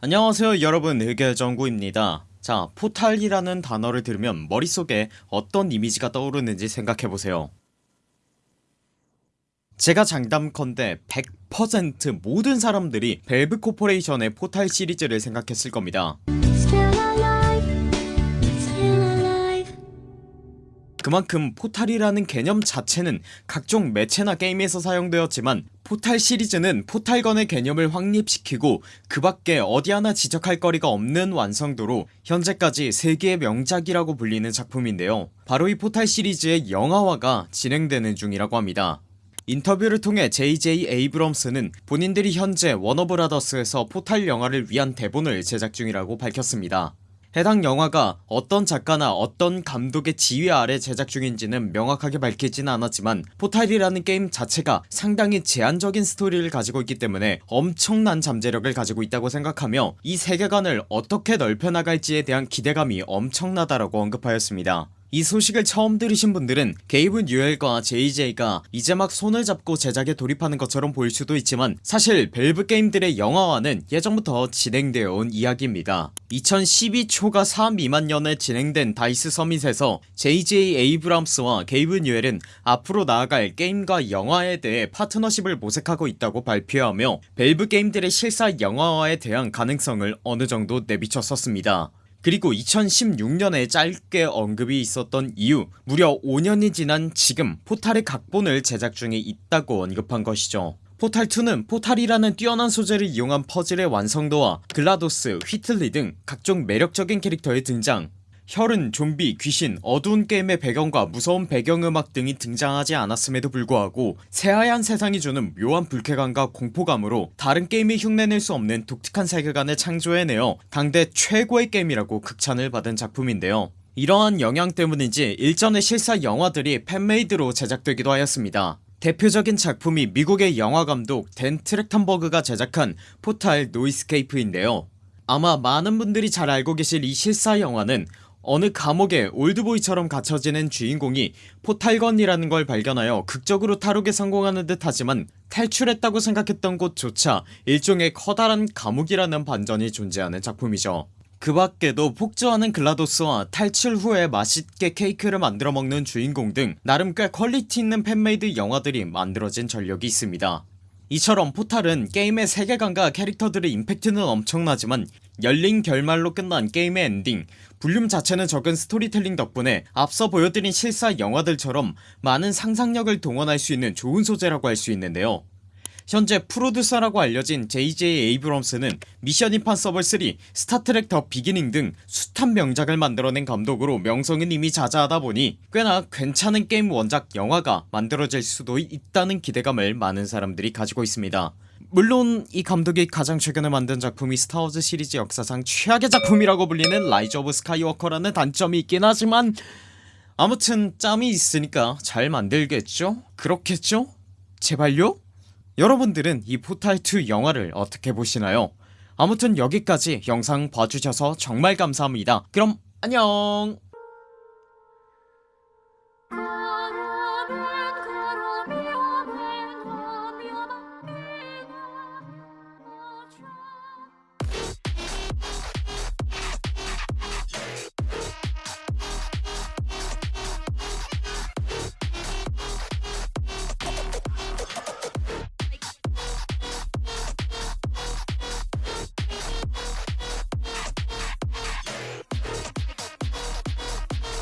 안녕하세요 여러분. 의결정구입니다. 자 포탈이라는 단어를 들으면 머릿속에 어떤 이미지가 떠오르는지 생각해보세요. 제가 장담컨대 100% 모든 사람들이 벨브 코퍼레이션의 포탈 시리즈를 생각했을 겁니다 그만큼 포탈이라는 개념 자체는 각종 매체나 게임에서 사용되었지만 포탈 시리즈는 포탈건의 개념을 확립시키고 그 밖에 어디 하나 지적할 거리가 없는 완성도로 현재까지 세기의 명작이라고 불리는 작품인데요. 바로 이 포탈 시리즈의 영화화가 진행되는 중이라고 합니다. 인터뷰를 통해 JJ 에이브럼스는 본인들이 현재 워너브라더스에서 포탈 영화를 위한 대본을 제작 중이라고 밝혔습니다 해당 영화가 어떤 작가나 어떤 감독의 지휘 아래 제작 중인지는 명확하게 밝히지는 않았지만 포탈이라는 게임 자체가 상당히 제한적인 스토리를 가지고 있기 때문에 엄청난 잠재력을 가지고 있다고 생각하며 이 세계관을 어떻게 넓혀나갈지에 대한 기대감이 엄청나다라고 언급하였습니다 이 소식을 처음 들으신 분들은 게이브 뉴엘과 JJ가 이제 막 손을 잡고 제작에 돌입하는 것처럼 보일 수도 있지만 사실 벨브 게임들의 영화화는 예전부터 진행되어 온 이야기입니다. 2012 초가 4 미만 년에 진행된 다이스 서밋에서 JJ 에이브람스와 게이브 뉴엘은 앞으로 나아갈 게임과 영화에 대해 파트너십을 모색하고 있다고 발표하며 벨브 게임들의 실사 영화화에 대한 가능성을 어느정도 내비쳤었습니다 그리고 2016년에 짧게 언급이 있었던 이후 무려 5년이 지난 지금 포탈의 각본을 제작 중에 있다고 언급한 것이죠. 포탈2는 포탈이라는 뛰어난 소재를 이용한 퍼즐의 완성도와 글라도스, 휘틀리 등 각종 매력적인 캐릭터의 등장 혈흔 좀비 귀신 어두운 게임의 배경과 무서운 배경음악 등이 등장하지 않았음에도 불구하고 새하얀 세상이 주는 묘한 불쾌감과 공포감으로 다른 게임이 흉내낼 수 없는 독특한 세계관을 창조해내어 당대 최고의 게임이라고 극찬을 받은 작품인데요. 이러한 영향 때문인지 일전의 실사 영화들이 fan-made로 제작되기도 하였습니다. 대표적인 작품이 미국의 영화감독 댄 트렉턴버그가 제작한 포탈 No Escape인데요. 아마 많은 분들이 잘 알고 계실 이 실사 영화는 어느 감옥에 올드보이처럼 갇혀지는 주인공이 포탈건이라는 걸 발견하여 극적으로 탈옥에 성공하는 듯 하지만 탈출했다고 생각했던 곳조차 일종의 커다란 감옥이라는 반전이 존재하는 작품이죠. 그 밖에도 폭주하는 글라도스와 탈출 후에 맛있게 케이크를 만들어 먹는 주인공 등 나름 꽤 퀄리티 있는 fan-made 영화들이 만들어진 전력이 있습니다. 이처럼 포탈은 게임의 세계관과 캐릭터들의 임팩트는 엄청나지만 열린 결말로 끝난 게임의 엔딩. 볼륨 자체는 적은 스토리텔링 덕분에 앞서 보여드린 실사 영화들처럼 많은 상상력을 동원할 수 있는 좋은 소재라고 할 수 있는데요. 현재 프로듀서라고 알려진 JJ 에이브럼스는 미션 임파서블 3, 스타트랙 더 비기닝 등 숱한 명작을 만들어낸 감독으로 명성은 이미 자자하다 보니 꽤나 괜찮은 게임 원작 영화가 만들어질 수도 있다는 기대감을 많은 사람들이 가지고 있습니다 물론 이 감독이 가장 최근에 만든 작품이 스타워즈 시리즈 역사상 최악의 작품이라고 불리는 라이즈 오브 스카이워커라는 단점이 있긴 하지만 아무튼 짬이 있으니까 잘 만들겠죠? 그렇겠죠? 제발요? 여러분들은 이 포탈2 영화를 어떻게 보시나요? 아무튼 여기까지 영상 봐주셔서 정말 감사합니다 그럼 안녕